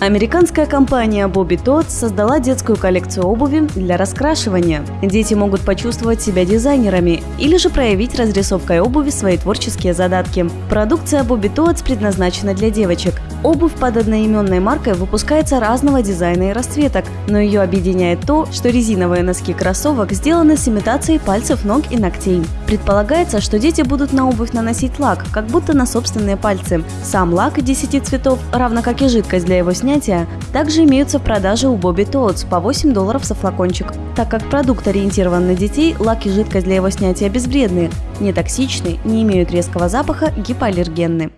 Американская компания Bobby Tots создала детскую коллекцию обуви для раскрашивания. Дети могут почувствовать себя дизайнерами или же проявить разрисовкой обуви свои творческие задатки. Продукция Bobby Tots предназначена для девочек. Обувь под одноименной маркой выпускается разного дизайна и расцветок, но ее объединяет то, что резиновые носки кроссовок сделаны с имитацией пальцев ног и ногтей. Предполагается, что дети будут на обувь наносить лак, как будто на собственные пальцы. Сам лак 10 цветов, равно как и жидкость для его снятия, также имеются в продаже у Bobby Tots по 8 долларов за флакончик. Так как продукт ориентирован на детей, лак и жидкость для его снятия безвредны, не токсичны, не имеют резкого запаха, гипоаллергенны.